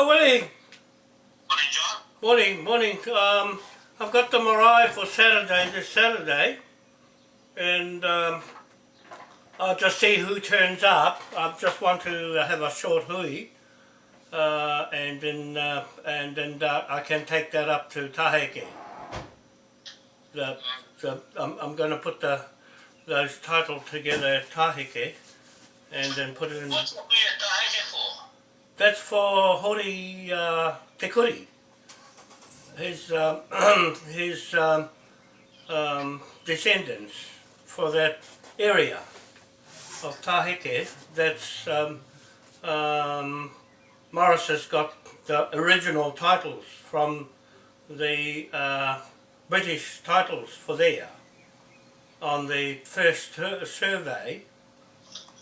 Hello, Willie. Morning, John. Morning, morning. Um, I've got the marae for Saturday, this Saturday, and um, I'll just see who turns up. I just want to have a short hui, uh, and then uh, and then uh, I can take that up to Taheke. The, the, I'm, I'm going to put the those titles together at Taheke, and then put it in. What's the Taheke? That's for Hori uh, Te Kuri. His, um, his um, um, descendants for that area of Taheke. That's um, um, Morris has got the original titles from the uh, British titles for there on the first survey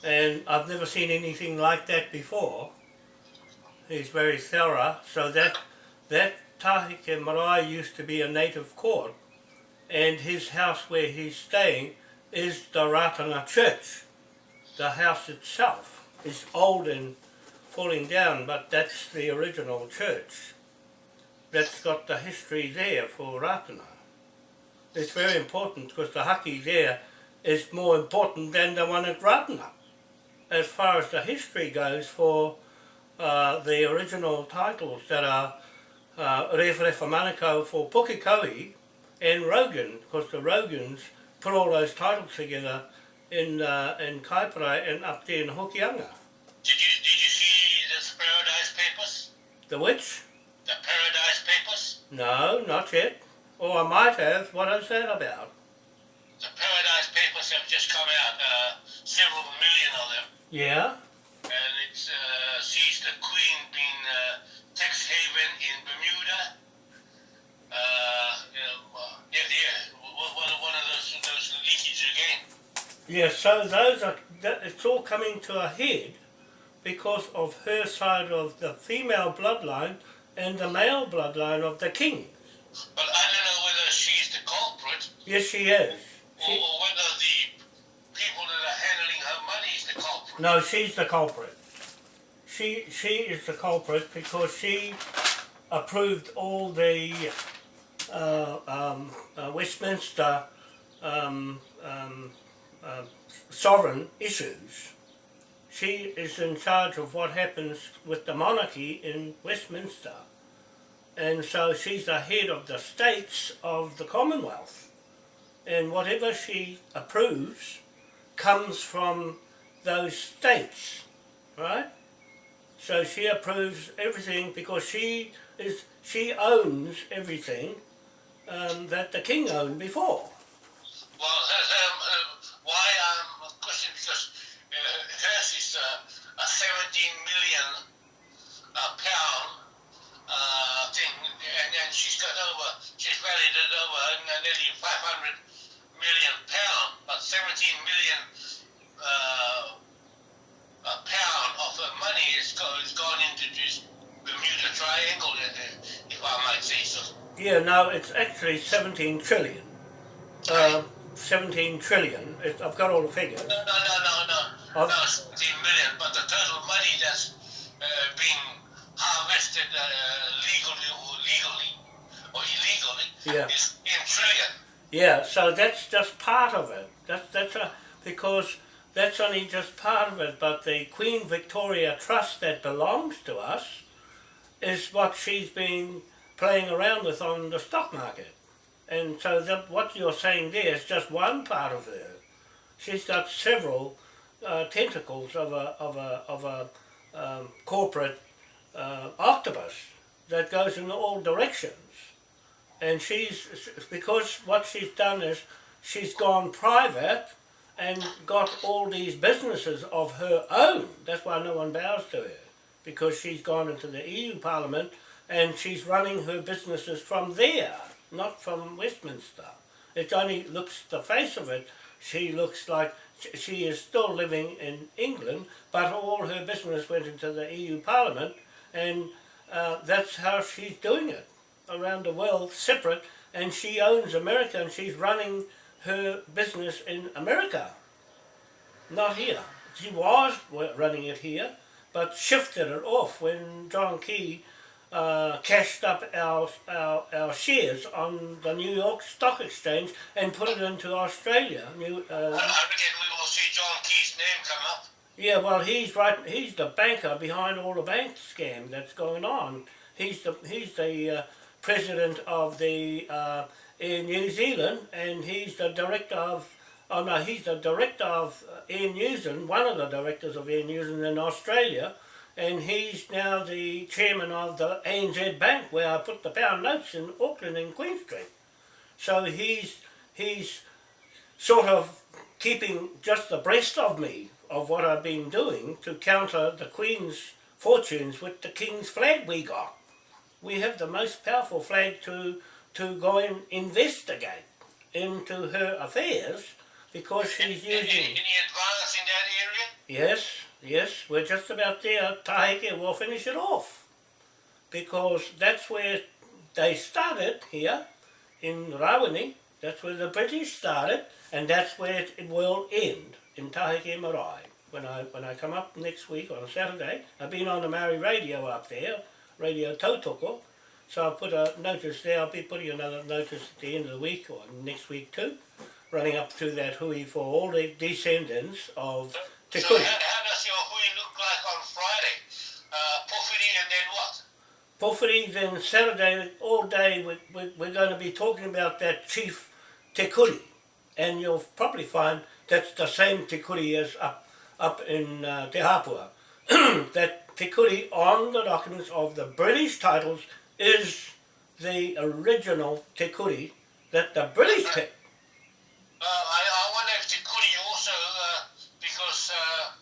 and I've never seen anything like that before He's very thorough, so that that Taheke Marae used to be a native court, and his house where he's staying is the Ratana Church. The house itself is old and falling down, but that's the original church. That's got the history there for Ratana. It's very important because the haki there is more important than the one at Ratana. As far as the history goes for uh, the original titles that are uh, Rewharewa Manukau for Pukekohe and Rogan, because the Rogans put all those titles together in uh, in Kaipara and up there in Hokianga. Did you did you see the Paradise Papers? The which? The Paradise Papers? No, not yet. Or I might have. What is that about? The Paradise Papers have just come out, uh, several million of them. Yeah? Yeah, so those are, that, it's all coming to a head because of her side of the female bloodline and the male bloodline of the king. But I don't know whether she's the culprit. Yes, she is. She, or whether the people that are handling her money is the culprit. No, she's the culprit. She she is the culprit because she approved all the uh, um, uh, Westminster um, um, sovereign issues. She is in charge of what happens with the monarchy in Westminster. And so she's the head of the states of the Commonwealth. And whatever she approves comes from those states, right? So she approves everything because she is she owns everything um, that the king owned before. Well, um, uh, why I'm questioning because uh, hers is uh, a 17 million uh, pound uh, thing, and, and she's got over, she's valued at over nearly 500 million pound, but 17 million uh, a pound of her money is, go, is gone into this Bermuda Triangle, if I might say so. Yeah, now it's actually 17 trillion. Uh, 17 trillion. It, I've got all the figures. No, no, no, no, no. I've, no, 17 million, but the total money that's uh, being harvested uh, legally or legally or illegally yeah. is in trillion. Yeah, so that's just part of it. That's that's a because that's only just part of it, but the Queen Victoria Trust that belongs to us is what she's been playing around with on the stock market. And so that, what you're saying there is just one part of her. She's got several uh, tentacles of a, of a, of a um, corporate uh, octopus that goes in all directions. And she's, because what she's done is she's gone private and got all these businesses of her own. That's why no one bows to her, because she's gone into the EU Parliament and she's running her businesses from there, not from Westminster. It only looks, the face of it, she looks like she is still living in England, but all her business went into the EU Parliament and uh, that's how she's doing it around the world, separate, and she owns America and she's running her business in America, not here. She was running it here, but shifted it off when John Key uh, cashed up our, our, our shares on the New York Stock Exchange and put it into Australia. New, uh, I reckon we will see John Key's name come up. yeah, well, he's right. He's the banker behind all the bank scam that's going on. He's the he's the uh, president of the uh, Air New Zealand, and he's the director of. Oh no, he's the director of uh, Air New Zealand, one of the directors of Air New Zealand in Australia, and he's now the chairman of the ANZ Bank, where I put the pound notes in Auckland and Queen Street. So he's he's sort of keeping just abreast of me of what I've been doing to counter the Queen's fortunes with the King's flag we got. We have the most powerful flag to to go and investigate into her affairs because she's Any, using. any advance in that area? Yes, yes, we're just about there. Taheke will finish it off because that's where they started here in Rawene. That's where the British started, and that's where it, will end in Taheke Marae. When I when I come up next week on Saturday, I've been on the Maori radio up there, Radio Tautoko. So I'll put a notice there. I'll be putting another notice at the end of the week or next week too, running up to that hui for all the descendants of Te So Kuri. how, how does your hui look like on Friday? Uh, and then what? Pōwhiri, then Saturday, all day, we, we, we're going to be talking about that chief Te Kuri. And you'll probably find that's the same Te Kuri as up, up in uh, Te Hapua. that Te Kuri on the documents of the British titles is the original Te Kuri that the British picked. Uh, I, I wonder if Te Kuri also, uh, because uh,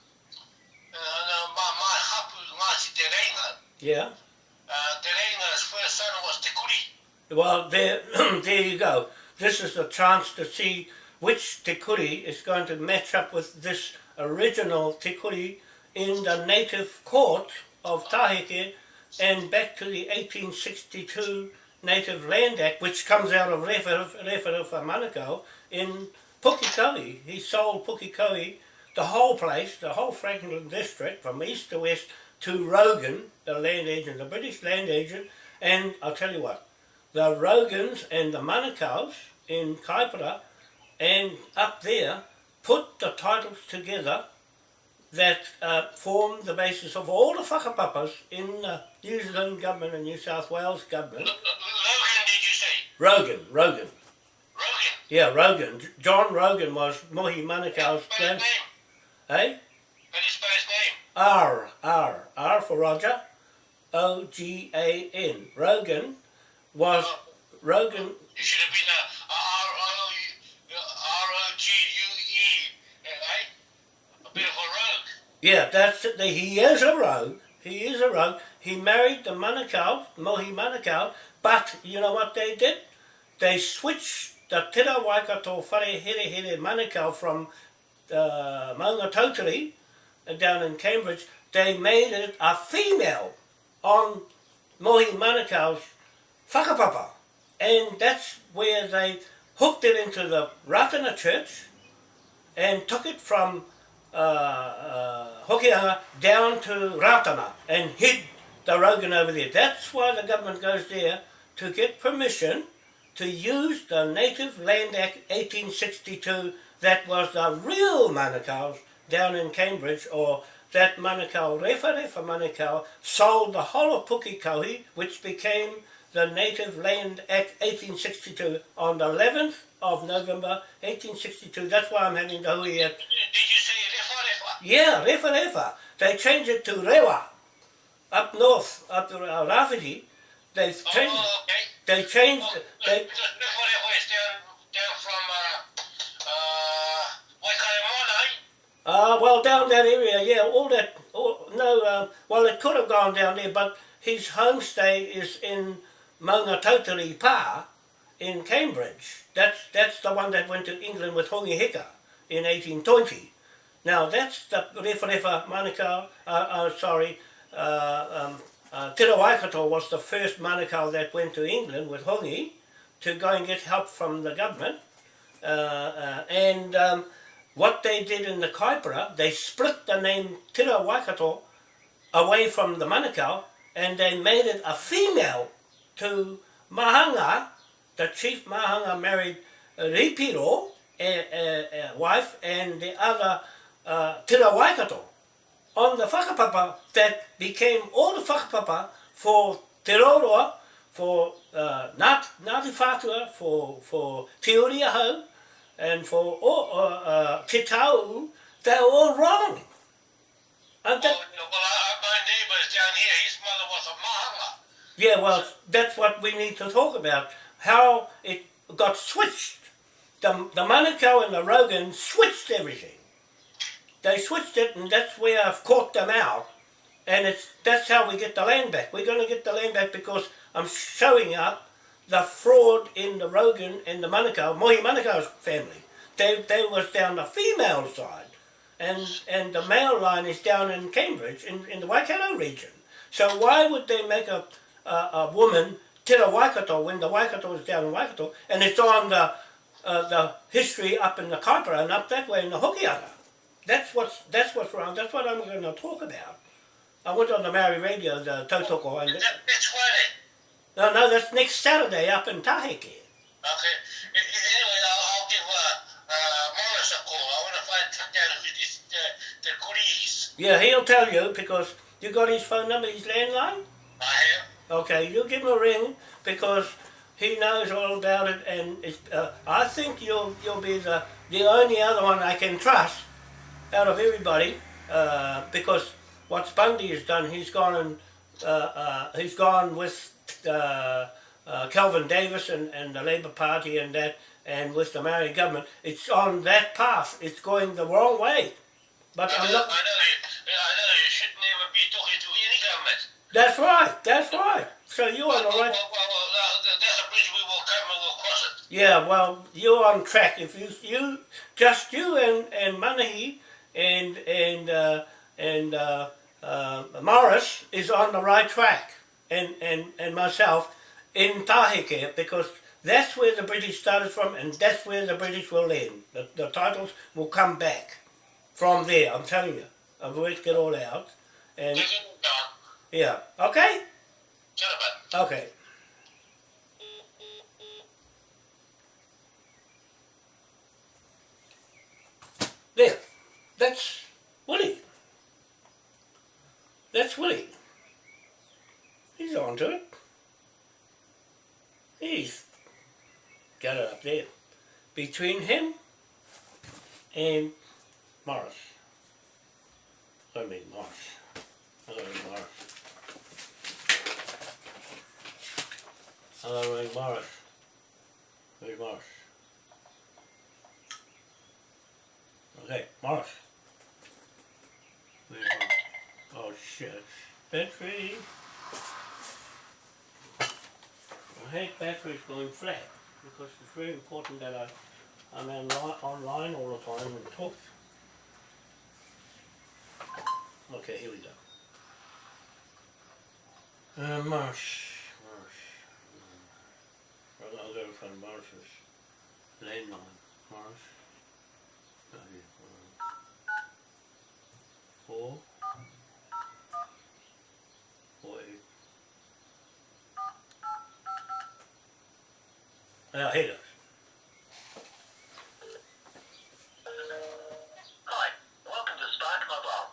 uh, no, my, my hapu, Ngāti Te Reinga, Yeah. uh, Te Reinga's first son was Te Kuri. Well, there, there you go. This is the chance to see which te kuri is going to match up with this original te kuri in the native court of Taheke and back to the 1862 Native Land Act, which comes out of Rewharewha Manukau in Pukekohe. He sold Pukekohe, the whole place, the whole Franklin district, from east to west, to Rogan, the land agent, the British land agent, and I'll tell you what, the Rogans and the Manukau's in Kaipara and up there put the titles together that uh, form the basis of all the whakapapas in the New Zealand government and New South Wales government. Logan, did you say? Rogan, Rogan. Rogan. Yeah, Rogan. John Rogan was Mohi Manukau's grand... Eh? How do you spell his name? R, R, R for Roger, O G A N. Rogan was Rogan. You should have been a R-O-U- R-O-G-U-E? A bit of a rogue. Yeah, that's it. He is a rogue. He is a rogue. He married the Manukau, Mohi Manukau, but you know what they did? They switched the Tira Waikato Whare Here Here Manukau from uh, Maunga down in Cambridge. They made it a female on Mohi Manukau's whakapapa. And that's where they hooked it into the Ratana Church and took it from uh, uh, Hokianga down to Ratana and hid the Rogan over there. That's why the government goes there to get permission to use the Native Land Act 1862 that was the real Manukau's down in Cambridge or that Manukau, Refa Refa Manukau, sold the whole of Pukekohe, which became the Native Land Act 1862 on the 11th of November 1862. That's why I'm having the hui at Did you say Refa Refa? yeah, Refa Refa. They changed it to Rewa. Up north, up to Rafiji, they oh, changed, Oh, okay. they changed, Oh, they, because Refa Refa is down, down from uh, uh, Waikaremoana, uh, well, down that area, yeah, all that, all, no, uh, well, it could have gone down there, but his homestay is in Maunga Tautari Pa in Cambridge. That's, that's the one that went to England with Hongi Hika in 1820. Now, that's the Refa Refa Manukau, uh, uh, sorry, uh, um, uh, Te Waikato was the first Manukau that went to England with Hongi to go and get help from the government. Uh, uh, and um, what they did in the Kaipara, they split the name Te Waikato away from the Manukau and they made it a female to Mahanga. The chief Mahanga married Ripiro, a, a, a wife, and the other uh, Tira Waikato on the whakapapa that became all the whakapapa for Te Roroa, for uh, Ngāti Whātua, for, for Te Uriahau, and for all, uh, uh, Te Tau, they're all wrong. And that, Well, well I, my neighbour is down here. His mother was a mahanga. yeah, well, that's what we need to talk about, how it got switched. The, the Manukau and the Rogan switched everything. They switched it, and that's where I've caught them out. And it's that's how we get the land back. We're going to get the land back because I'm showing up the fraud in the Rogan and the Manukau, Mohi Manukau's family. They, they was down the female side, and and the male line is down in Cambridge, in, in the Waikato region. So why would they make a, a, a woman Tira Waikato when the Waikato is down in Waikato, and it's on the uh, the history up in the Kaipara and up that way in the Hokianga. That's what's that's what's wrong. That's what I'm going to talk about. I went on the Maori radio, the Tautoko, and That, that's Friday. No, no, that's next Saturday up in Taheke. Okay. Anyway, I'll, I'll give uh, uh, Morris a call. I want to find out who this uh, the goodies. Yeah, he'll tell you because you got his phone number, his landline. I have. Okay, you give him a ring because he knows all about it, and it's, uh, I think you'll you'll be the the only other one I can trust out of everybody uh, because what Bundy has done, he's gone and uh, uh, he's gone with uh, uh, Kelvin Davis and, and the Labour Party and that, and with the Maori government. It's on that path. It's going the wrong way. But I I'm know, not. I know, you, I know you should never be talking to any government. That's right. That's right. So you're on the right. well, well, uh, there's a bridge we will come and we'll cross it. Yeah, well, you're on track. If you, you, just you and and Manahi and and uh, and uh, uh, Morris is on the right track, and and and myself in Taheke because that's where the British started from, and that's where the British will end. The, the titles will come back from there. I'm telling you. I've worked it all out, and Take it down. yeah, okay, okay. There. That's Willie. That's Willie. He's on to it. He's got it up there. Between him and Morris. I mean Morris. I mean Morris. I mean Morris. Where's Morris? Okay, Morris. Where's Morris? Oh shit. Battery. I hate batteries going flat because it's very important that I, I'm online, all the time and talk. Okay, here we go. Uh, Marsh. Marsh. Well, I'll go find Marsh's landline. Marsh. Oh. Four eight. Now, here it is. Hi, welcome to Spark Mobile.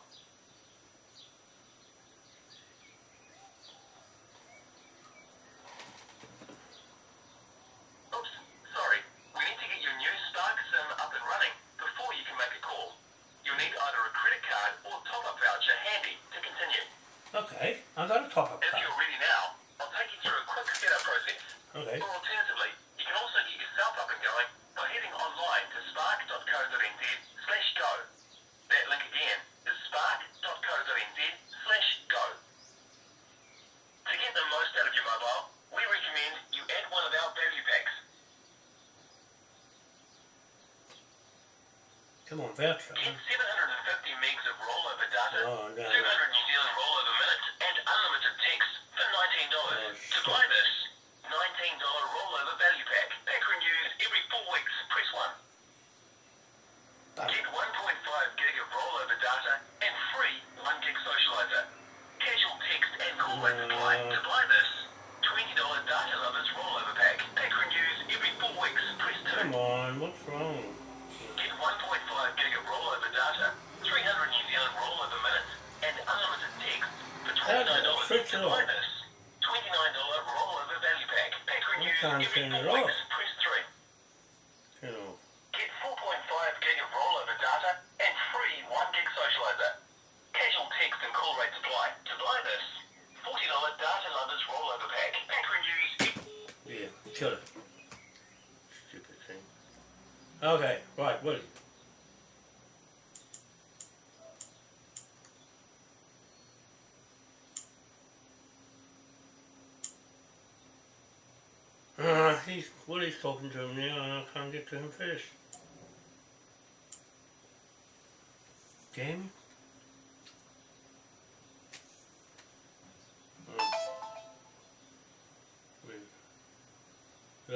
Oops, sorry. We need to get your new Spark SIM up and running before you can make a call. You'll need either a credit card or top-up voucher handy to continue. Okay, I got a top up If card. you're ready now, I'll take you through a quick setup process. Okay. Or alternatively, you can also get yourself up and going by heading online to spark.co.nz slash go. That link again is spark.co.nz slash go. To get the most out of your mobile, we recommend you add one of our value packs. Come es un error.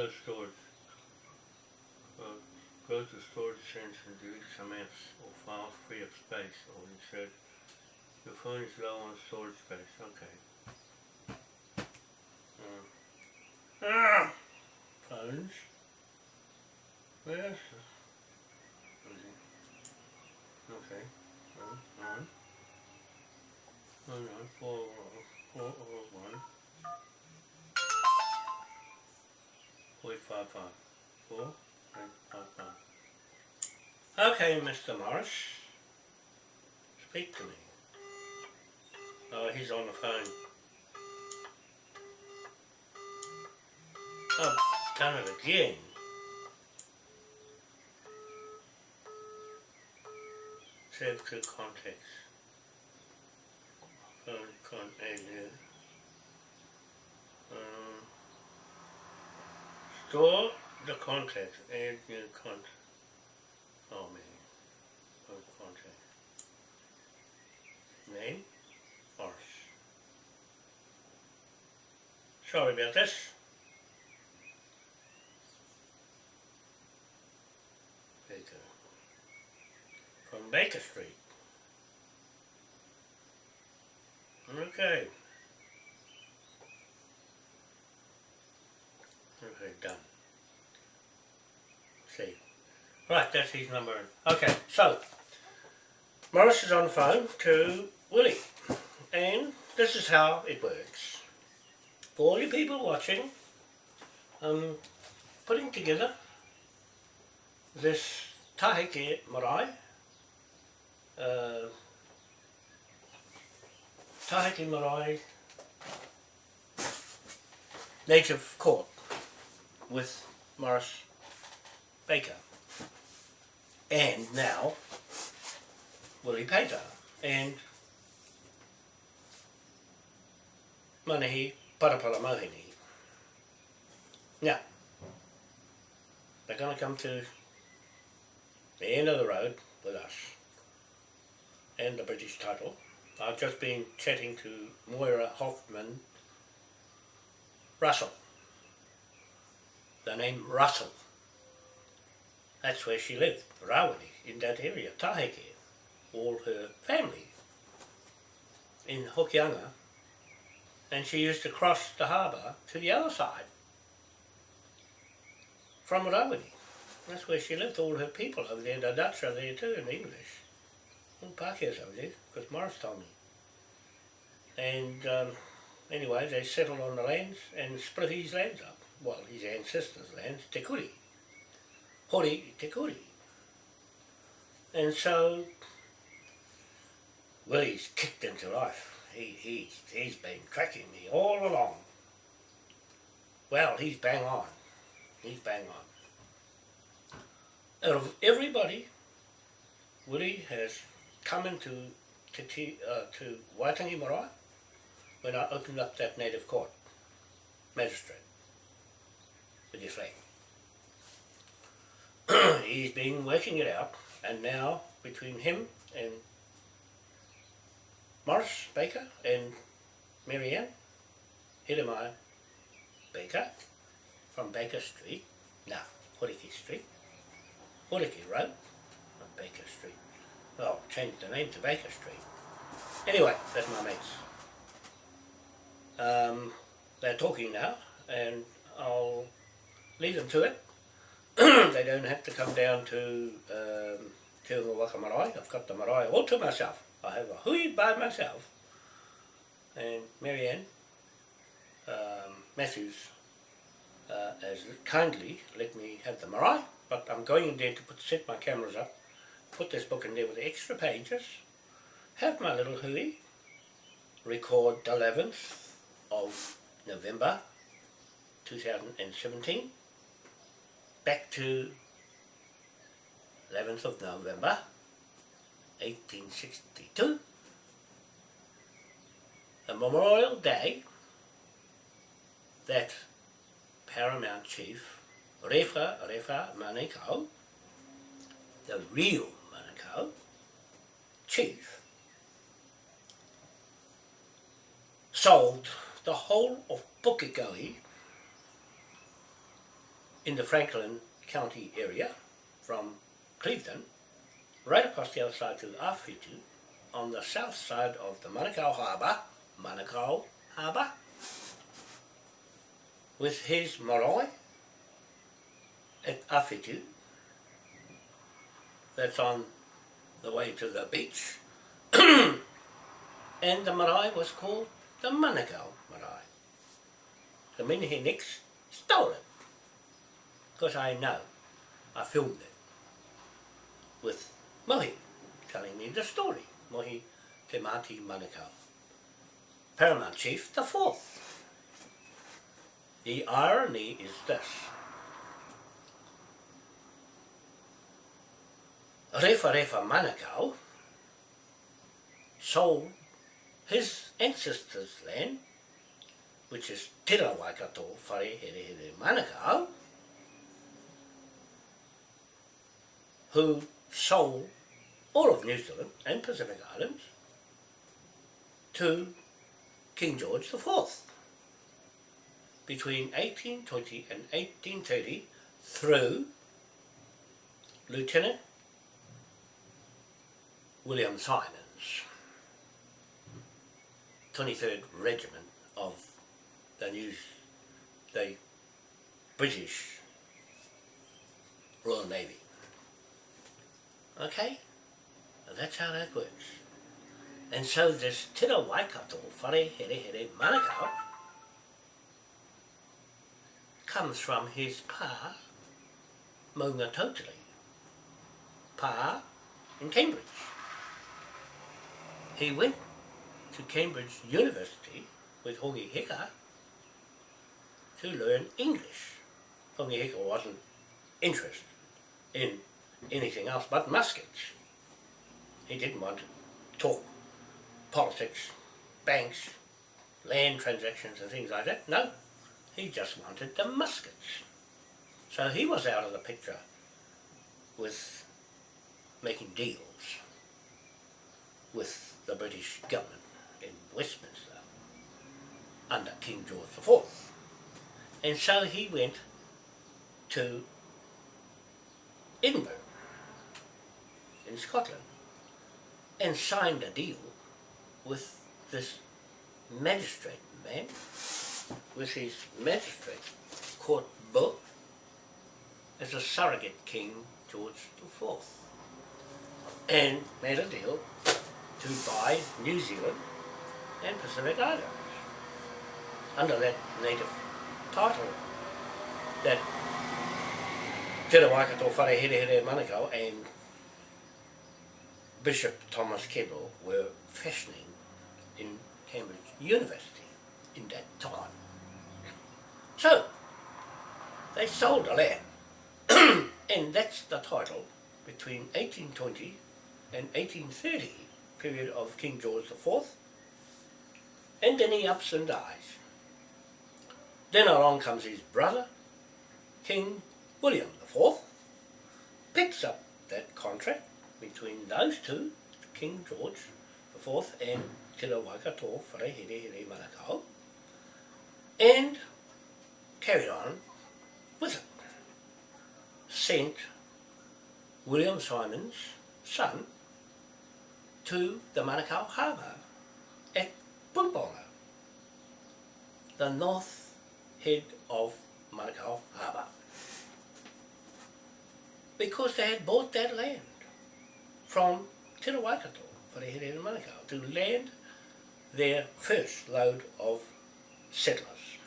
No storage. Uh, go to storage sense and delete some apps or files free up space or insert your phone is low on storage space. Okay. Uh, ah, phones. Where's Eight, five, five. Okay, Mr. Morris. Speak to me. Oh, he's on the phone. Oh, done it again. Save to context. Con, con, add new. Um, store the context, add new context. Oh man, oh, context. Name, Morris. Sorry about this. Baker. From Baker Street. Okay, done. See. Right, that's his number. Okay, so Morris is on the phone to Willie. And this is how it works. For all you people watching, I'm putting together this Taheke Marae. Uh, Taheke Marae native court with Morris Baker. And now Willie Pater and Manahi Parapara Mohini. Now, they're going to come to the end of the road with us and the British title. I've just been chatting to Moira Hoffman Russell. The name Russell. That's where she lived, Rawiri, in that area, Taheke. All her family in Hokianga. And she used to cross the harbour to the other side from Rawiri. That's where she lived, all her people over there, the Dutch are there too, in English. All Pākehās over there, because Morris told me. And um, anyway, they settled on the lands and split his lands up. Well, his ancestors' lands, Te Kuri. Hori Te. And so, Willie's kicked into life. He, he's, he's been tracking me all along. Well, he's bang on. He's bang on. Out of everybody, Willie has come into Te, uh, to Waitangi Marae when I opened up that native court, magistrate, with his flag. He's been working it out, and now between him and Morris Baker and Marianne Hidemai Baker from Baker Street, now Horiki Street, Horiki Road, not Baker Street. Well, changed the name to Baker Street. Anyway, that's my mates. Um, they're talking now, and I'll leave them to it. they don't have to come down to um, Te Waka Marae. I've got the marae all to myself. I have a hui by myself. And Marianne um, Matthews uh, has kindly let me have the marae, but I'm going in there to put, set my cameras up, put this book in there with the extra pages, have my little hui, record the 11th of November 2017, back to 11th of November 1862, a Memorial Day that Paramount Chief Refa Refa Manukau, the real Manukau, chief, sold the whole of Pukekohe in the Franklin County area from Cleveland right across the other side to the on the south side of the Manukau Harbour, Manukau Harbour, with his marae at Awhitu that's on the way to the beach and the marae was called the Manukau marae. The Minihiniks stole it because I know, I filmed it with Mohi telling me the story, Mohi Te Mati Manukau. Paramount Chief the fourth. The irony is this. Refa Refa Manukau sold his ancestors' land, which is Tira Waikato Whare Here Here Manukau, who sold all of New Zealand and Pacific Islands to King George IV between 1820 and 1830 through Lieutenant William Simons, 23rd Regiment of the New, the British Royal Navy. Okay? That's how that works. And so this Tira Waikato, Whare Here Here Manukau, comes from his pa, Maunga Tautari, pa in Cambridge. He went to Cambridge University with Hongi Hika to learn English. Hongi Hika wasn't interested in anything else but muskets. He didn't want to talk politics, banks, land transactions and things like that. No, he just wanted the muskets. So he was out of the picture with making deals with the British government in Westminster under King George IV. And so he went to Edinburgh in Scotland and signed a deal with this magistrate man, with his magistrate court book as a surrogate King George IV and made a deal to buy New Zealand and Pacific Islands under that native title that Te Waikato Whare Here Here Manukau and Bishop Thomas Keble were fashioning in Cambridge University in that time. So, they sold the land, and that's the title between 1820 and 1830, period of King George IV, and then he ups and dies. Then along comes his brother, King William IV, picks up that contract between those two, King George IV and Te Here Here Manukau, and carried on with it. Sent William Simon's son to the Manukau Harbour at Pumbonga, the north head of Manukau Harbour. Because they had bought that land from Te Waikato, Wharehere and Manukau, to land their first load of settlers,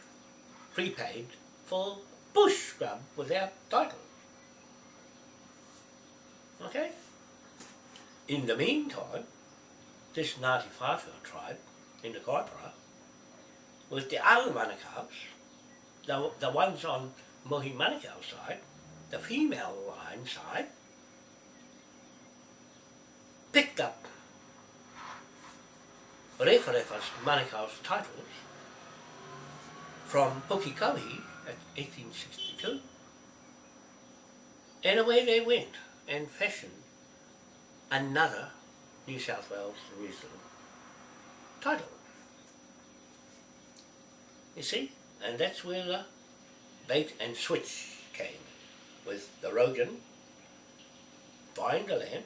prepaid for bush scrub without title. Okay? In the meantime, this Ngāti Whāwhia tribe in the Kaipara, with the other Manukau's, the, the ones on Mohi Manukau side, the female line side, picked up Rewharewa's Manukau's titles from Pukekohe at 1862 and away they went and fashioned another New South Wales Zealand title. You see? And that's where the bait and switch came with the Rogan buying the land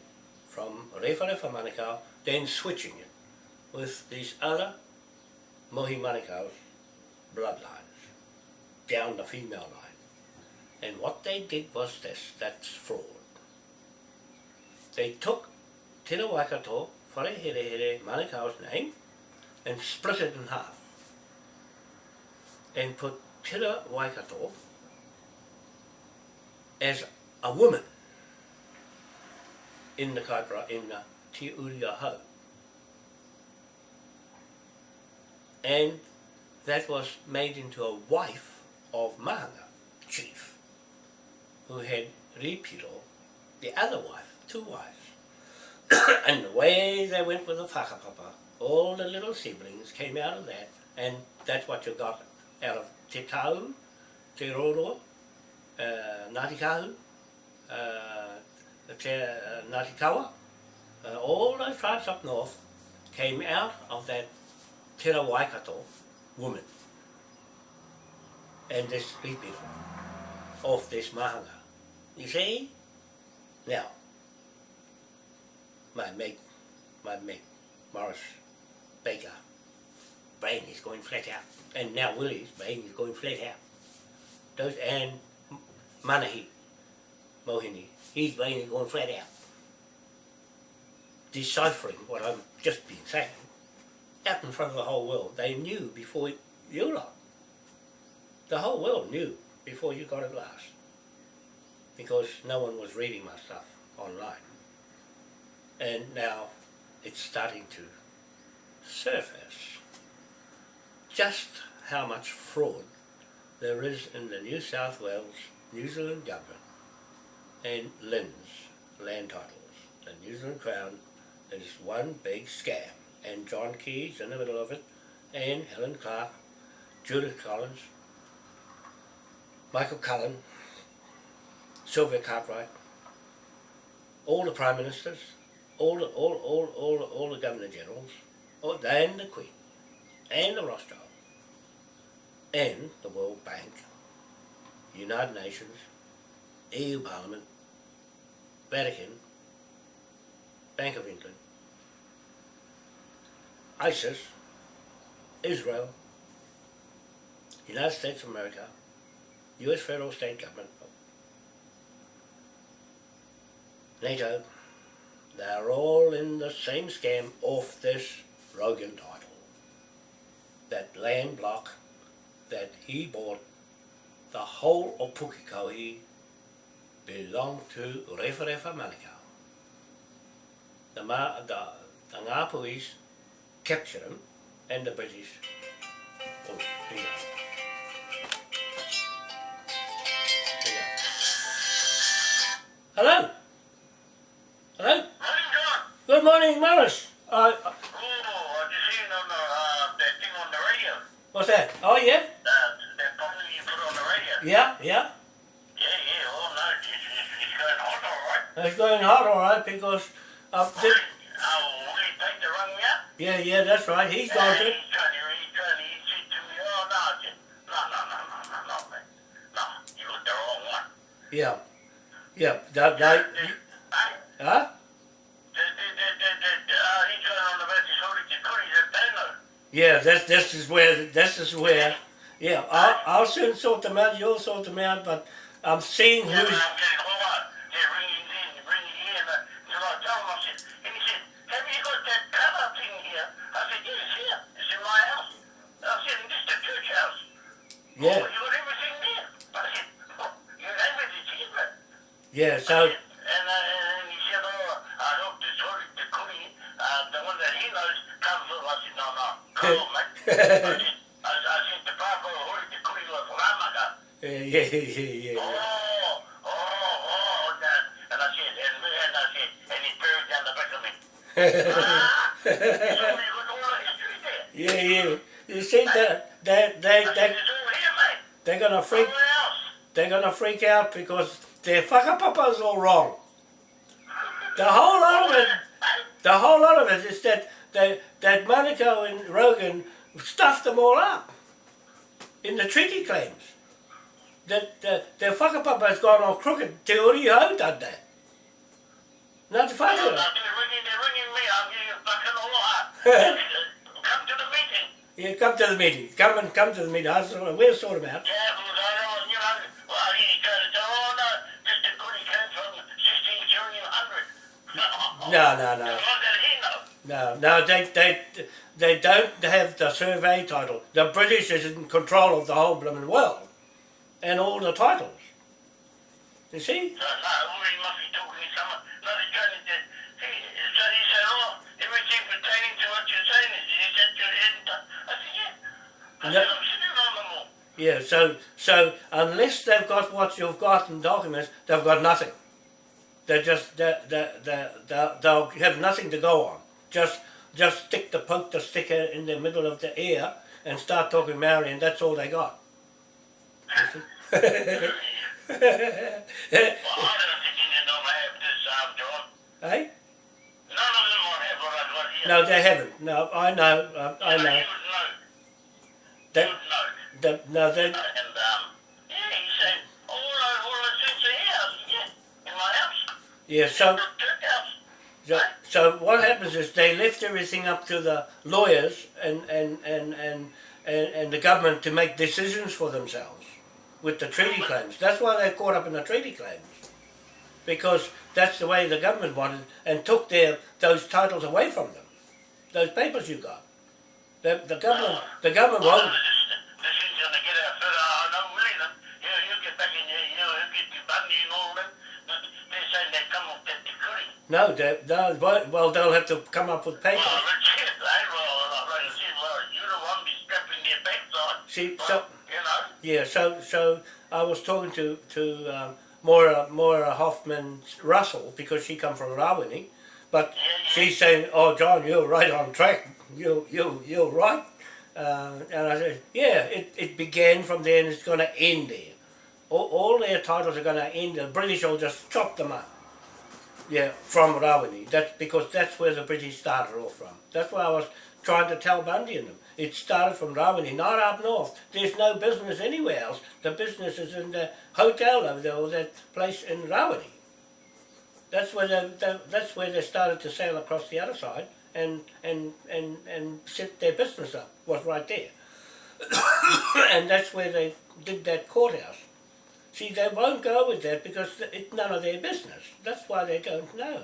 from Rewharewa Manukau, then switching it with these other Mohi Manukau's bloodlines down the female line. And what they did was this, that's fraud. They took Te Waikato, Wharehere Manukau's name, and split it in half. And put Te Waikato as a woman in the kaipara, in the Te Uria Hau. And that was made into a wife of Mahanga chief, who had Ripiro, the other wife, two wives. and the way they went with the whakapapa, all the little siblings came out of that, and that's what you got out of Te Kau, Te uh, Ngāti Kahu, uh, Te uh, Ngāti Kawa, uh, all those tribes up north came out of that Te Waikato woman and this people of this mahanga. You see? Now, my mate, my mate, Morris Baker, brain is going flat out. And now Willie's brain is going flat out. Those, and Manahi, Mohini, He's is going flat out. Deciphering what I've just been saying out in front of the whole world. They knew before you lot. The whole world knew before you got it last. Because no one was reading my stuff online. And now it's starting to surface just how much fraud there is in the New South Wales, New Zealand government and LINZ, land titles. The New Zealand Crown is one big scam and John Keys in the middle of it and Helen Clark, Judith Collins, Michael Cullen, Sylvia Cartwright, all the Prime Ministers, all the, all, all, all, all the Governor Generals, all, and the Queen, and the Rothschild, and the World Bank, United Nations, EU Parliament, Vatican, Bank of England, ISIS, Israel, United States of America, US federal state government, NATO, they're all in the same scam off this Rogan title. That land block that he bought, the whole of Pukekohe belonged to Rewharewa Manukau. The, Ma, the, the Ngāpuis captured him and the British. Oh, here go. Hello? Hello? Morning, John. Good morning, Morris. Uh, uh, Oh, I just seen on the, uh, that thing on the radio. what's that? Oh, yeah? Uh, that program you put on the radio. Yeah. Yeah, It's going hot, all right, because... Willie, th- oh, Willie Pater rang me up. yeah, yeah, that's right. He's going to... he's trying he's trying to, to me, no, no, no, no, no, no, no. No, you looked the wrong one. Yeah. Yeah, that, that, huh? uh, to at Dano. Yeah, that's, this is where, this is where, Yeah, I'll, I'll soon sort them out, you'll sort them out, but I'm seeing Yeah, who's... I'm getting all right. They're ringing in, ringing here, and so I told him, I said, and he said, have you got that cover thing here? I said, yes, here. It's in my house. I said, this is the church house. Oh, Yeah, you got everything there. I said, oh, you name it, it's here, but yeah, so... And, uh, and he said, oh, I hope this Hori the Kuri, uh, the one that he knows, comes with I said, no, no, come on, mate. I said, I, I said, the Papa Hori the Kuri was Ramaga. Yeah, yeah, yeah, yeah. Oh, oh, oh, that. And I said, and, and I said, and he buried down the back of me. Ah, he told me you got all the history there. Yeah, yeah. You see, that they, they, they, it's all here, mate. they're gonna freak, they're gonna freak out because their whakapapa's all wrong. The whole lot of it, the whole lot of it is that they, that Monaco and Rogan stuffed them all up in the treaty claims. That the, their whakapapa's gone all crooked. Te uri hau done that. Not the They're ringing, they're ringing me. I'm getting fucking all. Come to the meeting. Yeah, come to the meeting. Come and come to the meeting. I'll we'll sort them out. Yeah, because I don't, you know, well, he goes, oh no, Mr. Goody came from 16 trillion hundred. No, no, no. No, no, they, they, they don't have the survey title. The British is in control of the whole blooming world and all the titles. You see? So, no, well, must be talking to someone. No, he's trying to, he, so he said, everything pertaining to what you're saying is, is that you're in, I said, yeah. I No. said, I'm sitting on them. Yeah, so, so unless they've got what you've got in documents, they've got nothing. They just, they, they, they, they, they'll have nothing to go on. Just, just stick the poke the sticker in the middle of the ear and start talking Maori and that's all they got. Well, I don't think Indian don't have this, um, John. hey? Of them have what I've got here. No, they haven't. No, I know, uh, I know. You. They, know. they, no, they, And, um, yeah, he said, all, the- all the things are here. I said, yeah, in my house. Yeah, so, The church house. so, so what happens is they left everything up to the lawyers and, and, and, and, and, and the government to make decisions for themselves with the treaty claims. That's why they're caught up in the treaty claims. Because that's the way the government wanted and took their, those titles away from them. Those papers you got. The, the government, the government Well, no, they, they won't, well, they'll have to come up with papers. Well, that's it. I, well, like I said, well, you're the one be strapping their backs on. See, so, you know. Yeah, so so I was talking to to um, Moira Moira Hoffman Russell because she come from Rawene, but she's saying, "Oh, John, you're right on track. You you you're right." Uh, and I said, "Yeah, it, it began from there and it's going to end there. All, all their titles are going to end. The British will just chop them up." Yeah, from Rawene. That's because that's where the British started off from. That's why I was trying to tell Bundy and them. It started from Rawene, not up north. There's no business anywhere else. The business is in the hotel over there, or that place in Rawene. That's where they, they, that's where they started to sail across the other side and and and and set their business up. Was right there, and that's where they did that courthouse. See, they won't go with that because it's none of their business. That's why they don't know.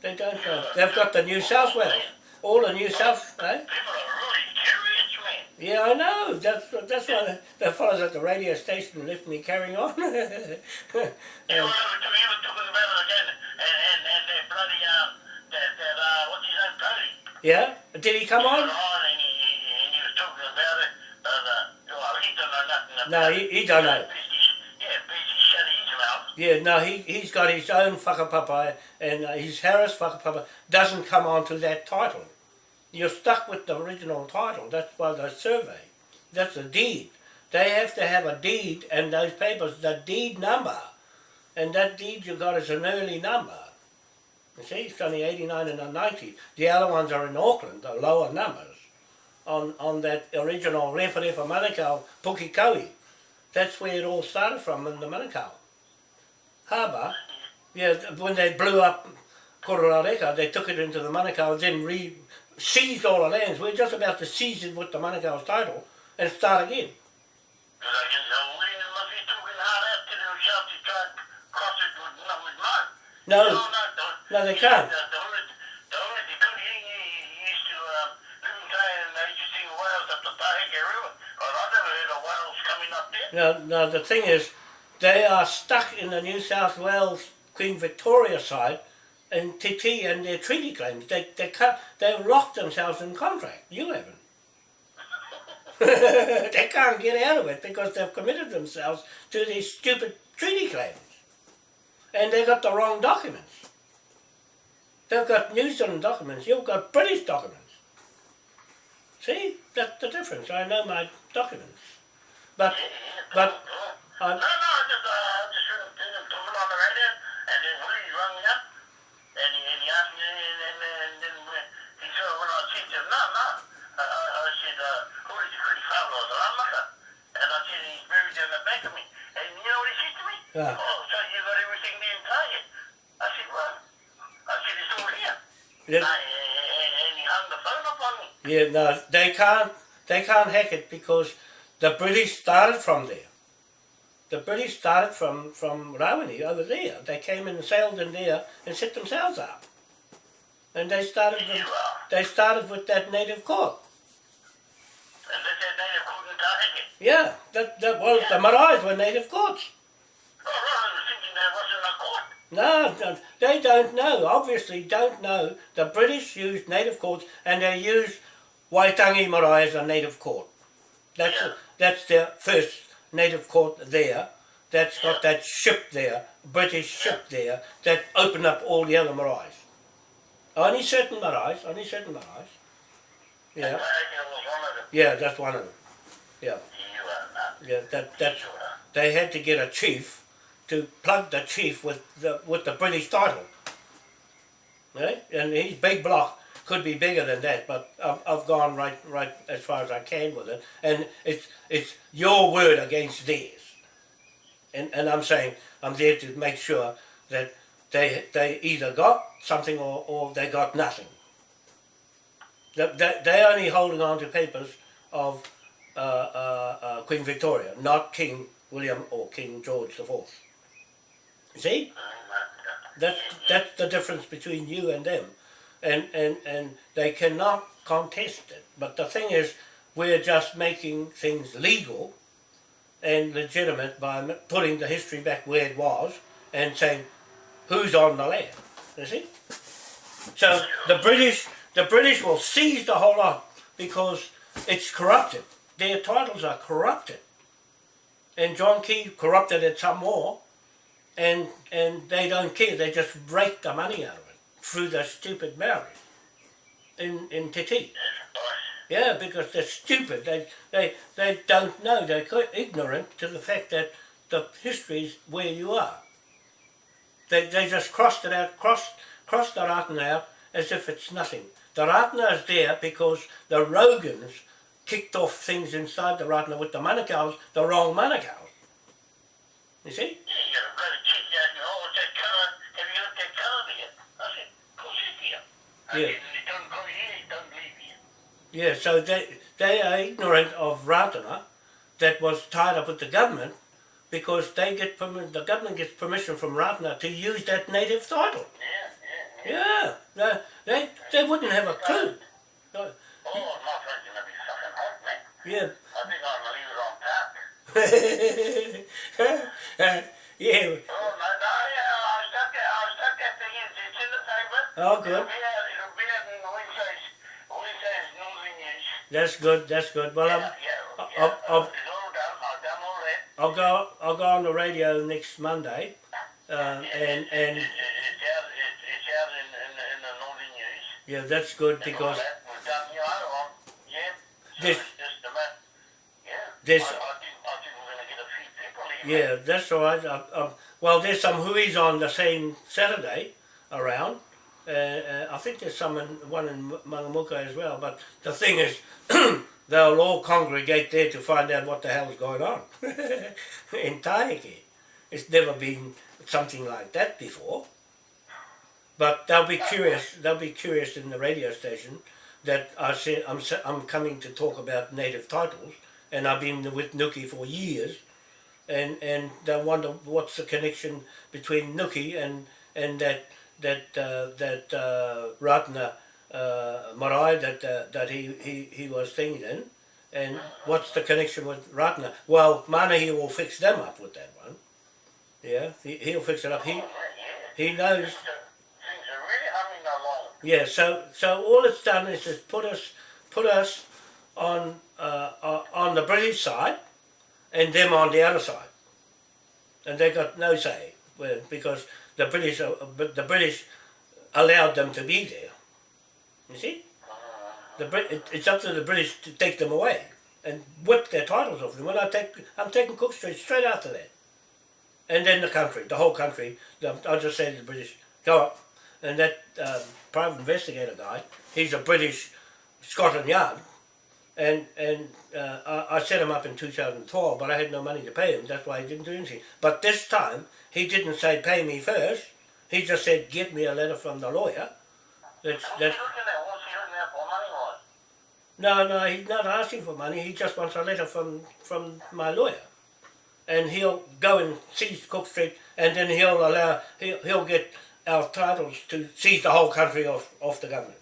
They don't know. They've got the New South Wales, all the New South, eh? People are really curious, man. Yeah, I know. That's that's why the, the fellows at the radio station left me carrying on. Were, you were talking about it again, and, and, and that bloody, um, that, that, uh, what's his name, Cody? yeah, did he come He on? on and he, and he was talking about it, but, uh, well, he don't know nothing about No, he, he don't know. Yeah, Yeah, no, he he's got his own whakapapa, and uh, his Harris whakapapa doesn't come onto that title. You're stuck with the original title. That's why the survey. That's a deed. They have to have a deed, and those papers, the deed number, and that deed you got is an early number. You see, it's only 89 and a 90. The other ones are in Auckland, the lower numbers, on, on that original Refa Refa Manukau Pukekohe. That's where it all started from, in the Manukau harbour. Yeah, when they blew up Kororareka, they took it into the Manukau, then re seized all the lands. We're just about to seize it with the Manukau's title, and start again. Because I guess William must be talking hard out to himself to try and cross it with, not with mud. No, no, they can't. And. No, no, the thing is, they are stuck in the New South Wales Queen Victoria side in TT and their treaty claims. They, they can't, they've locked themselves in contract. You haven't. they can't get out of it because they've committed themselves to these stupid treaty claims. And they've got the wrong documents. They've got New Zealand documents, you've got British documents. See, that's the difference. I know my documents. But, but, No, no, I just, uh, I just heard him, on the radio, and then Willie rang me up, and he, and he asked me, and, and, and then when, he said, when I said to him, no, no, uh, I said, uh, who is the Chris Pablo, the Ramaka? And I said, he's buried in the back of me. And you know what he said to me? Yeah. Oh, so you got everything the entire? I said, well, I said, it's all here. Yeah. Uh, and, and he hung the phone up on me. Yeah, no, they can't. They can't hack it because the British started from there. The British started from from Rawene over there. They came and sailed in there and set themselves up. And they started. With, they started with that native court. And they said native couldn't take it. Yeah, that, that well, the Marais were native courts. Oh, I was thinking there wasn't a court. No, no, they don't know. Obviously, don't know. The British used native courts, and they used Waitangi Marae as a native court. That's Yeah. that's their first native court there. That's got that ship there, British ship there, that opened up all the other maraes. Only certain maraes, only certain maraes. Yeah, I was one of them. yeah, that's one of them. Yeah, You are not. yeah, that that's they had to get a chief to plug the chief with the with the British title. Right? And he's big block could be bigger than that, but I've, I've gone right right as far as I can with it. And it's it's your word against theirs. And and I'm saying I'm there to make sure that they they either got something or, or they got nothing. They, they, they're only holding on to papers of uh, uh, uh, Queen Victoria, not King William or King George the Fourth. See, that's that's the difference between you and them, and and and they cannot contest it. But the thing is, we're just making things legal and legitimate by putting the history back where it was and saying who's on the land. You see, so the British the British will seize the whole lot because it's corrupted. Their titles are corrupted. And John Key corrupted it some more and and they don't care, they just rake the money out of it through the stupid marriage in, in Titi. Yeah, because they're stupid. They, they, they don't know. They're quite ignorant to the fact that the history is where you are. They, they just crossed it out, crossed, crossed the Ratana out as if it's nothing. The Ratana is there because the Rogans kicked off things inside the Ratana with the Manukau's, the wrong Manukau's. You see? Yeah, you got a bloody chick out there. Oh, what's that colour? Have you got that colour there? I said, of course it's Yeah. don't go here, don't leave here. Yeah, so they, they are ignorant of Ratana that was tied up with the government because they get permi- the government gets permission from Ratana to use that native title. Yeah, yeah, yeah. Yeah, they, they, they wouldn't have a clue. Oh, my friend's gonna be fucking hot, man. Yeah. I think I'm gonna leave it on yeah, Oh, no, no, yeah, I stuck that, I stuck that thing in. It's in the paper. Oh, good. It'll be out, it'll be out in Wednesday's, Wednesday's Northern News. That's good, that's good. Well, Yeah, I'm, yeah, I'll- yeah. I'll- I'll- It's all done, I've done all that. I'll go I'll go on the radio next Monday uh, and, and It's, it's out, it's, it's out in, in, in the Northern News. yeah, that's good because that was done, you know, on, yeah. So This- it's just a matter, yeah. This- I, I think, I think we're gonna get a few people here. Yeah, that's all right. Uh, um, well, there's some hui's on the same Saturday around. Uh, uh, I think there's some in, one in Mangamuka as well. But the thing is, they'll all congregate there to find out what the hell's going on in Taheke. It's never been something like that before. But they'll be curious. They'll be curious in the radio station that I say I'm I'm coming to talk about native titles and I've been with Nuki for years, and and I wonder what's the connection between Nuki and and that that uh, that uh, Ratana uh, marae that that he, he he was thinking in, and what's the connection with Ratana? Well, Manahi will fix them up with that one. Yeah, he, he'll fix it up. He he knows. Yeah, so so all it's done is just put us put us on uh, on the British side, and them on the other side, and they got no say because the British but the British allowed them to be there. You see, the Brit it's up to the British to take them away and whip their titles off them. When I take I'm taking Cook Street straight after that, and then the country, the whole country. I'll just say to the British, go up, and that um, private investigator guy, he's a British Scotland Yard, and and uh, I, I set him up in 2012, but I had no money to pay him. That's why he didn't do anything. But this time he didn't say pay me first. He just said get me a letter from the lawyer. That's that's he looking at? What's he looking at for money was? no no. He's not asking for money. He just wants a letter from from my lawyer, and he'll go and seize Cook Street, and then he'll allow he'll he'll get our titles to seize the whole country off off the government.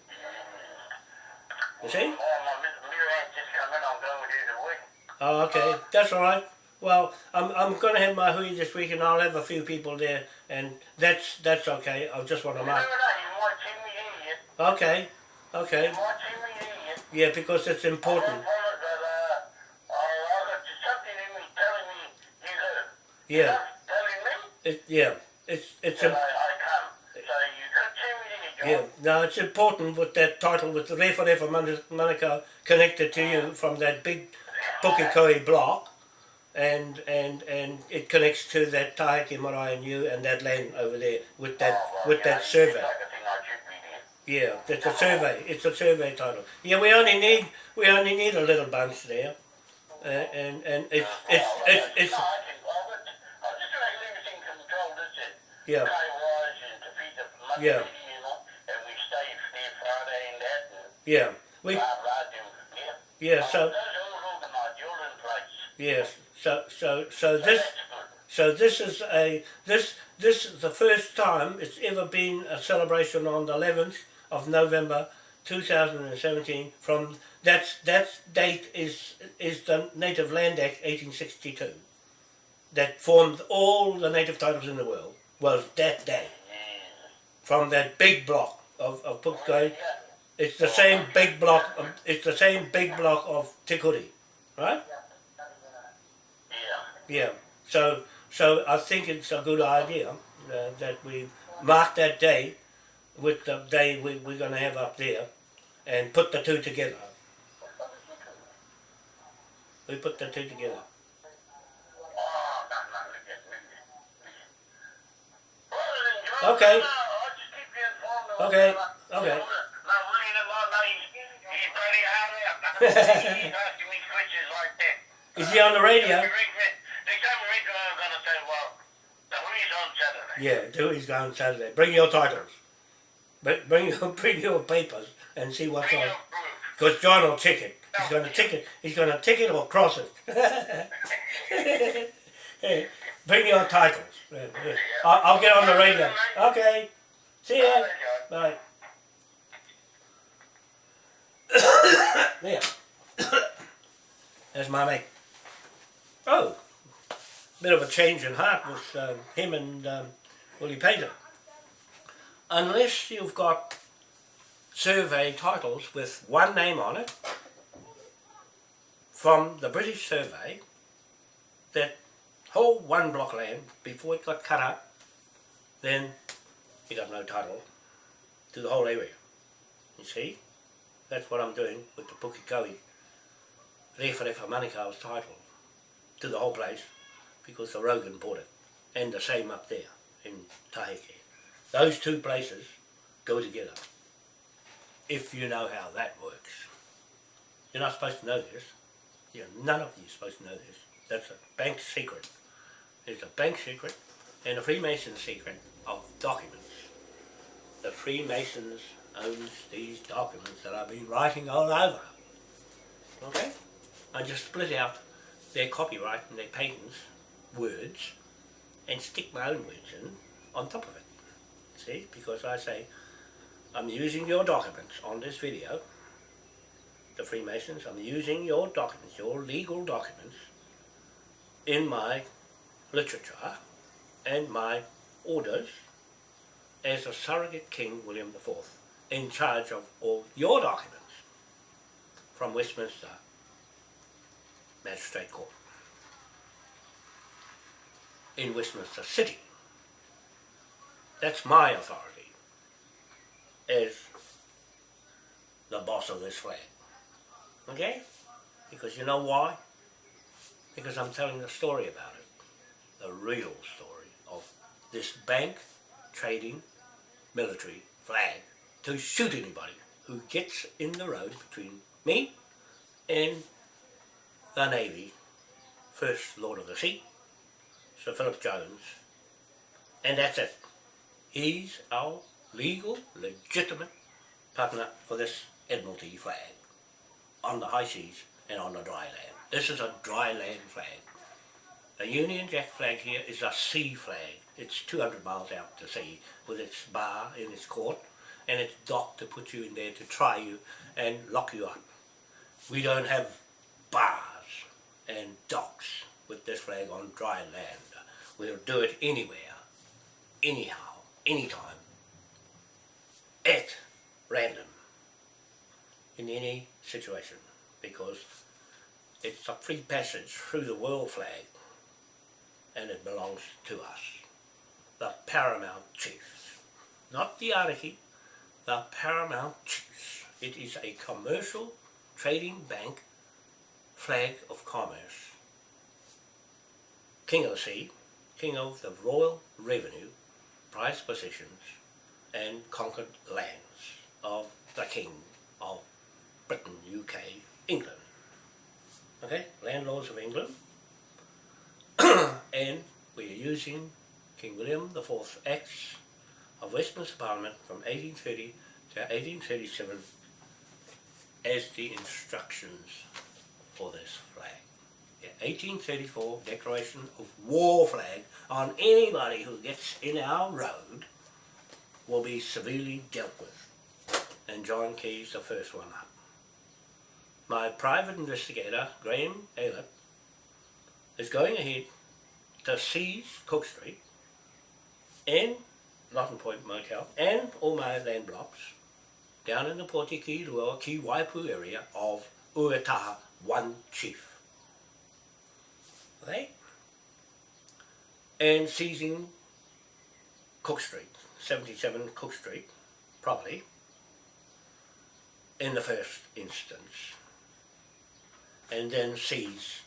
You see? Oh, my mi- mirror just come in. I'm going with you the week. Oh, okay, that's all right. Well, I'm I'm going to have my hui this week, and I'll have a few people there, and that's that's okay. I just want to mark. that? You might see me idiot. Okay, okay, You might see me idiot. yeah, because it's important. uh, I, I got something in me telling me you got Yeah, it yeah, it's it's a I come. So you could see me idiot, John. yeah. now it's important with that title with the Refa Refa Manukau connected to you from that big Pukekohe block, and and and it connects to that Taheke Marae and you and that land over there with that Oh, well, with yeah, that it's survey. A thing I should be there. Yeah, it's a survey. It's a survey title. Yeah, we only need we only need a little bunch there, uh, and and it's it's it's, it's No, I think, well, but I'm just going to leave it in control, that's it. yeah Guy-wise and to the money, Yeah. you know, and we stay there Friday and that, and yeah we yeah. so Those are all organised, you're in place. yes so so so this so this is a this this is the first time it's ever been a celebration on the 11th of November 2017 from that's that date is is the Native Land Act 1862 that formed all the native titles in the world was that day from that big block of, of Pukekohe. It's the same big block of, it's the same big block of Tikuri, right? Yeah. So so I think it's a good idea uh, that we mark that day with the day we, we're going to have up there and put the two together. We put the two together. Okay. Okay, okay. Is he on the radio? Next time we read, I'm going to say, well, the Hui's on Saturday. Yeah, do he's going Saturday. Bring your titles. Bring bring your bring your papers and see what's on. Because John will tick it. He's going to tick it. He's going to tick it or cross it. Hey, Bring your titles. I'll, I'll get on the radio. Okay. See ya. Bye. there. There's my mate. Oh, bit of a change in heart with um, him and um, Willie them? Unless you've got survey titles with one name on it from the British survey that whole one block land before it got cut up, then you got no title to the whole area. You see? That's what I'm doing with the Pukekohe Refa Refa Manukau's title to the whole place because the Rogan bought it. And the same up there in Taheke. Those two places go together. If you know how that works. You're not supposed to know this. you none of you are supposed to know this. That's a bank secret. It's a bank secret and a Freemason secret of documents. The Freemasons owns these documents that I've been writing all over. Okay? I just split out their copyright and their patents words and stick my own in on top of it. See, because I say, I'm using your documents on this video, the Freemasons, I'm using your documents, your legal documents, in my literature and my orders as a surrogate King William IV in charge of all your documents from Westminster Magistrate Court in Westminster City. That's my authority as the boss of this flag. Okay? Because you know why? Because I'm telling the story about it. The real story of this bank trading military flag to shoot anybody who gets in the road between me and the Navy, First Lord of the Sea, Sir Philip Jones, and that's it. He's our legal, legitimate partner for this Admiralty flag on the high seas and on the dry land. This is a dry land flag. The Union Jack flag here is a sea flag. It's 200 miles out to sea with its bar in its court and it's dock to put you in there to try you and lock you up. We don't have bars and docks with this flag on dry land. We'll do it anywhere, anyhow, anytime, at random, in any situation, because it's a free passage through the world flag and it belongs to us, the paramount chiefs, not the Ariki, the paramount chiefs. It is a commercial trading bank flag of commerce. King of the sea, king of the royal revenue, prized possessions and conquered lands of the king of Britain, UK, England. Okay, landlords of England. and we are using King William IV's Acts of Westminster Parliament from 1830 to 1837 as the instructions for this flag. Yeah, 1834 declaration of war flag on anybody who gets in our road will be severely dealt with. And John Key's the first one up. My private investigator, Graham Aylett, is going ahead to seize Cook Street and Lawton Point Motel and all my land blocks down in the Potiki Rua Ki Waipu area of Uetaha, one chief. Okay? And seizing Cook Street, 77 Cook Street, property, in the first instance. And then seize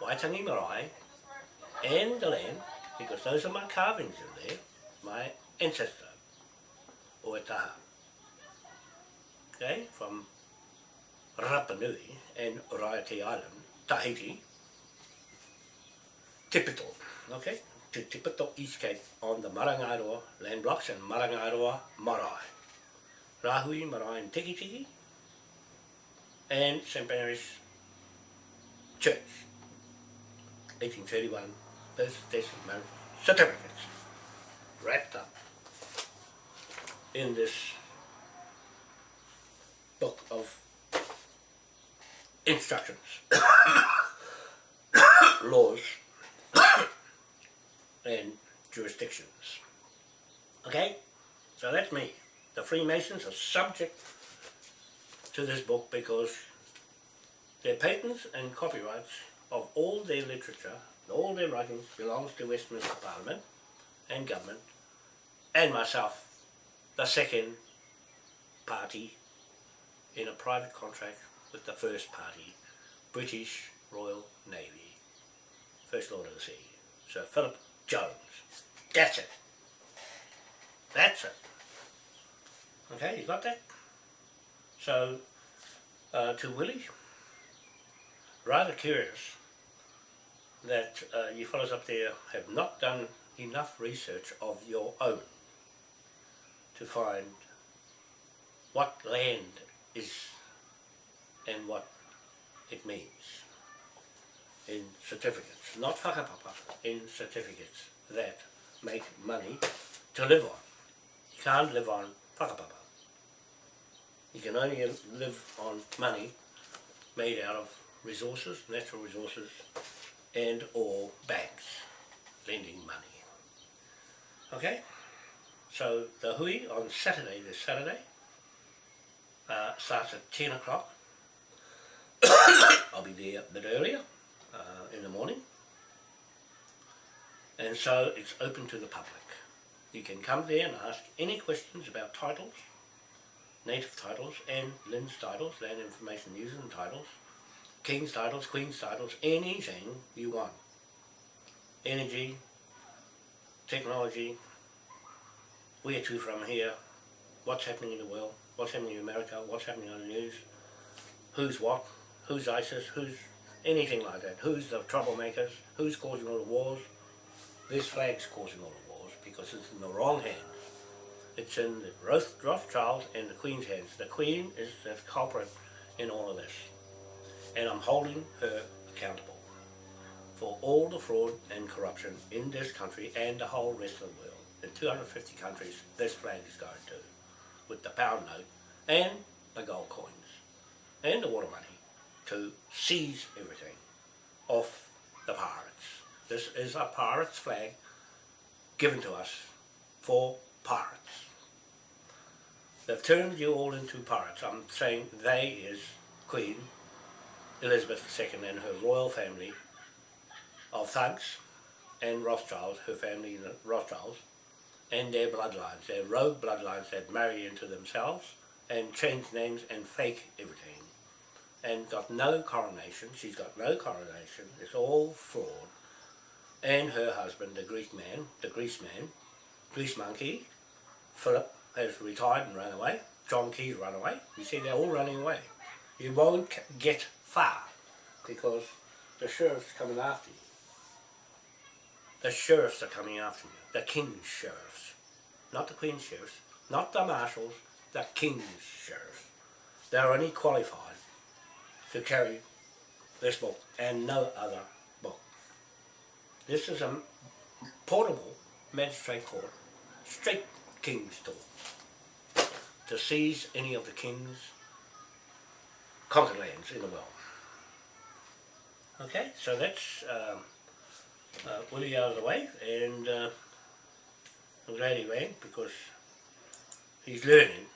Waitangi Marae and the land, because those are my carvings in there, my ancestor, Oetaha. Okay, from Rapa Nui and Raiate Island, Tahiti, Tipito, okay, to Tipito East Cape on the Marangaroa land blocks and Marangaroa Marae. Rahui, Marae and Tiki Tiki, and St. Mary's Church, 1831 birth, death, and marriage certificates wrapped up in this book of instructions, laws, and jurisdictions. Okay? So that's me. The Freemasons are subject to this book because their patents and copyrights of all their literature, all their writings belongs to Westminster Parliament and government and myself, the second party in a private contract with the first party, British Royal Navy, First Lord of the Sea, Sir Philip Jones. That's it. That's it. Okay, you got that? So, uh, to Willie, rather curious that uh, you fellows up there have not done enough research of your own to find what land is and what it means. In certificates, not whakapapa, in certificates that make money to live on. You can't live on whakapapa. You can only live on money made out of resources, natural resources, and or banks lending money. Okay? So the hui on Saturday, this Saturday, uh, starts at 10 o'clock. I'll be there a bit earlier in the morning. And so it's open to the public. You can come there and ask any questions about titles, native titles and LINZ titles, land information users and titles, king's titles, queen's titles, anything you want. Energy, technology, where to from here, what's happening in the world, what's happening in America, what's happening on the news, who's what, who's ISIS, who's anything like that, who's the troublemakers, who's causing all the wars. This flag's causing all the wars because it's in the wrong hands. It's in the Rothschilds and the Queen's hands. The Queen is the culprit in all of this. And I'm holding her accountable for all the fraud and corruption in this country and the whole rest of the world. In 250 countries, this flag is going to, with the pound note and the gold coins and the water money to seize everything off the pirates. This is a pirate's flag given to us for pirates. They've turned you all into pirates. I'm saying they is Queen Elizabeth II and her royal family of thugs and Rothschilds, her family Rothschilds, and their bloodlines, their rogue bloodlines that marry into themselves and change names and fake everything. And got no coronation, she's got no coronation, it's all fraud. And her husband, the Greek man, the Greece man, Greece monkey, Philip has retired and run away, John Key's run away, you see they're all running away. You won't get far because the sheriff's coming after you. The sheriffs are coming after you. The king's sheriffs. Not the queen's sheriffs. Not the marshals. The king's sheriffs. They're only qualified to carry this book and no other book. This is a portable magistrate court, straight king's door, to seize any of the king's conquered lands in the world. Okay, so that's um, uh, Willie out of the way, and uh, I'm glad he rang because he's learning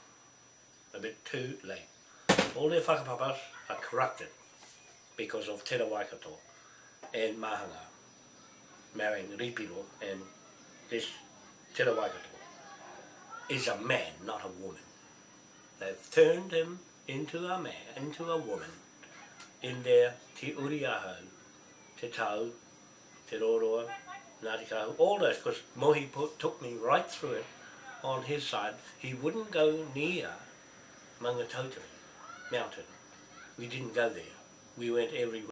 a bit too late. All their whakapapas are corrupted because of Te Waikato and Mahanga marrying Ripiro and this Te Waikato is a man, not a woman. They've turned him into a man, into a woman in their Te Uriaho, Te Tau, Te Roroa, Ngāti Kahu, all those, because Mohi put, took me right through it on his side. He wouldn't go near Mangatauteri mountain. We didn't go there. We went everywhere.